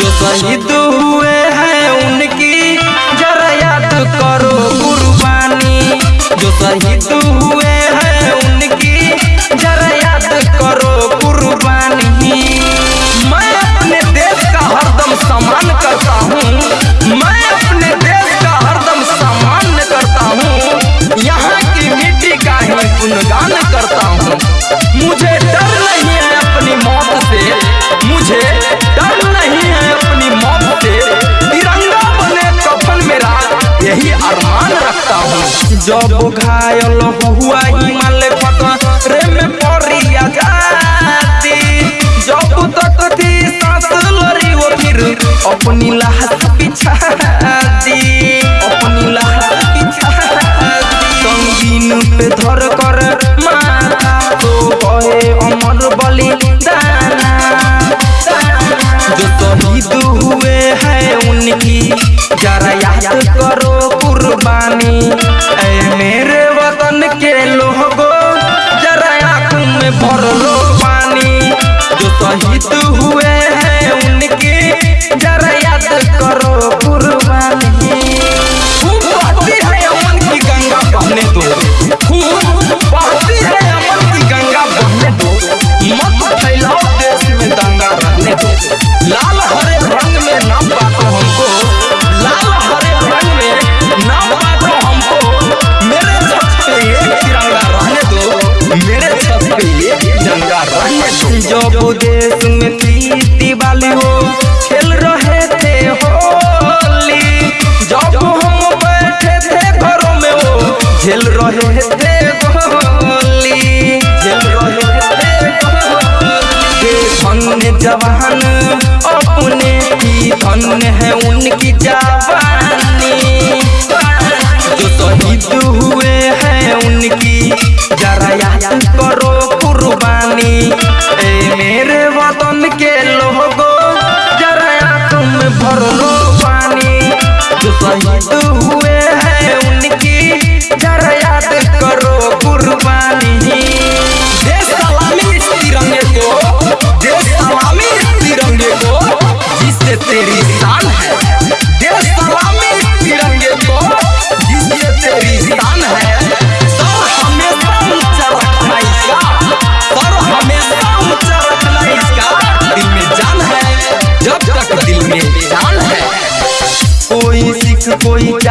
जो शहीद हुए हूँ जब घायल हुआ हिमालय फतरे में पड़ी आज़ादी जब तक थी सांस लड़ी वो फिर अपनी लाश बिछा दी अपनी लाश बिछा दी संगीन पे धर कर माथा तो कहे अमर बलि जो शहीद हुए हैं उनकी जरा याद करो कुर्बानी देश में दिवाली हो, खेल रहे थे होली। जब हम बैठे थे घरों में वो रहे थे रहे थे जवान अपने ही धन्य है, उनकी जवानी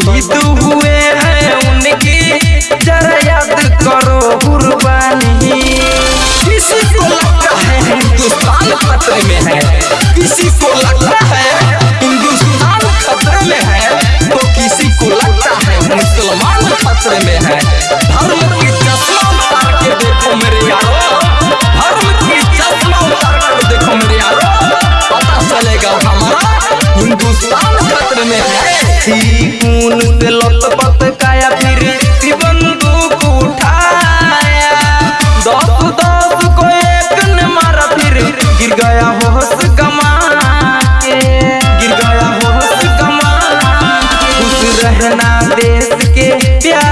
शहीद हुए हैं उनकी, जरा याद करो कुर्बानी। किसी को लगता है हिंदुस्तान खतरे में है, किसी को लगता है हिंदुस्तान खतरे में है तो किसी को लगता है मुसलमान खतरे में है। धर्म की के देखो मेरे यारो, धर्म की देखो मेरे यारो। पता चलेगा हमारा हिंदुस्तान खतरे में है। रहना देश के प्यारो